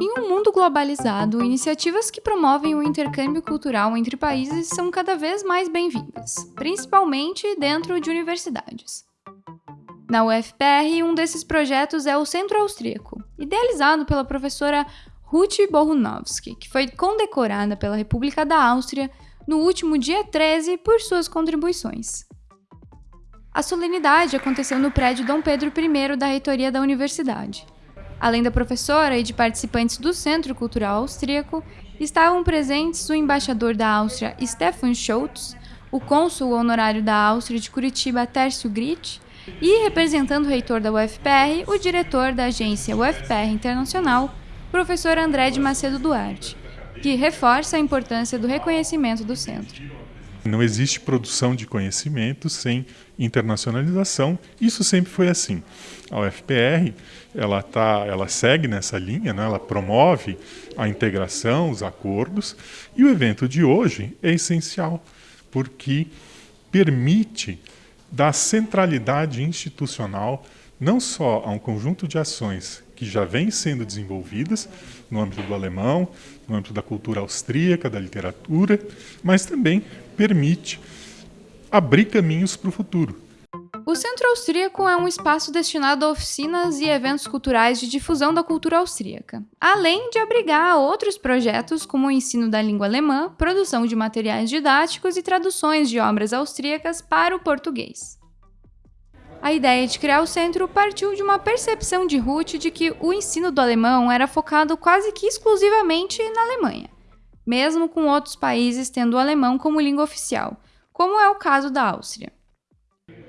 Em um mundo globalizado, iniciativas que promovem o intercâmbio cultural entre países são cada vez mais bem-vindas, principalmente dentro de universidades. Na UFPR, um desses projetos é o Centro Austríaco, idealizado pela professora Ruth Bohunowski, que foi condecorada pela República da Áustria no último dia 13 por suas contribuições. A solenidade aconteceu no prédio Dom Pedro I da reitoria da universidade. Além da professora e de participantes do Centro Cultural Austríaco, estavam presentes o embaixador da Áustria Stefan Schultz, o cônsul honorário da Áustria de Curitiba Tércio Gritt e, representando o reitor da UFPR, o diretor da agência UFPR Internacional, professor André de Macedo Duarte, que reforça a importância do reconhecimento do centro. Não existe produção de conhecimento sem internacionalização. Isso sempre foi assim. A UFPR ela tá, ela segue nessa linha, né? ela promove a integração, os acordos, e o evento de hoje é essencial porque permite dar centralidade institucional não só a um conjunto de ações que já vêm sendo desenvolvidas no âmbito do alemão, no âmbito da cultura austríaca, da literatura, mas também permite abrir caminhos para o futuro. O Centro Austríaco é um espaço destinado a oficinas e eventos culturais de difusão da cultura austríaca, além de abrigar outros projetos como o ensino da língua alemã, produção de materiais didáticos e traduções de obras austríacas para o português. A ideia de criar o centro partiu de uma percepção de Ruth de que o ensino do alemão era focado quase que exclusivamente na Alemanha, mesmo com outros países tendo o alemão como língua oficial, como é o caso da Áustria.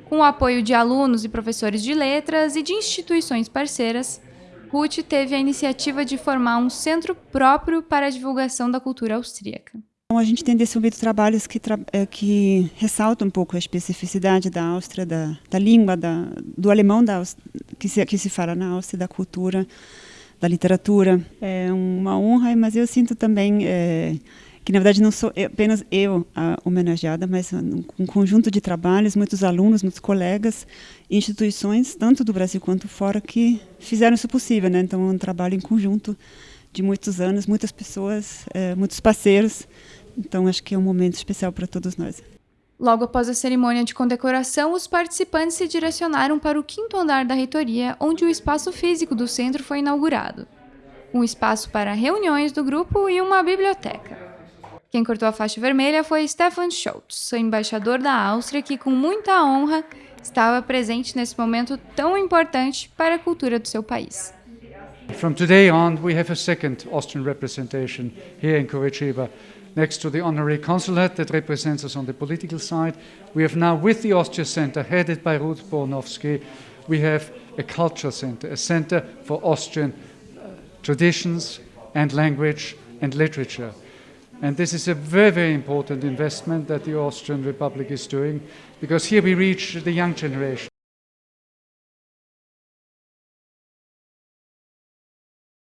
Com o apoio de alunos e professores de letras e de instituições parceiras, Ruth teve a iniciativa de formar um centro próprio para a divulgação da cultura austríaca. A gente tem desenvolvido trabalhos que, eh, que ressaltam um pouco a especificidade da Áustria, da, da língua, da, do alemão da, que, se, que se fala na Áustria, da cultura, da literatura. É uma honra, mas eu sinto também é, que, na verdade, não sou apenas eu a homenageada, mas um conjunto de trabalhos, muitos alunos, muitos colegas, instituições, tanto do Brasil quanto fora, que fizeram isso possível. Né? Então, é um trabalho em conjunto de muitos anos, muitas pessoas, é, muitos parceiros, então acho que é um momento especial para todos nós. Logo após a cerimônia de condecoração, os participantes se direcionaram para o quinto andar da reitoria, onde o espaço físico do centro foi inaugurado. Um espaço para reuniões do grupo e uma biblioteca. Quem cortou a faixa vermelha foi Stefan Schultz, embaixador da Áustria, que com muita honra estava presente nesse momento tão importante para a cultura do seu país. From today on, we have a second Austrian representation here in Curitiba. next to the honorary consulate that represents us on the political side. We have now, with the Austria Center, headed by Ruth Bornowski, we have a culture center, a center for Austrian uh, traditions and language and literature. And this is a very, very important investment that the Austrian Republic is doing, because here we reach the young generation.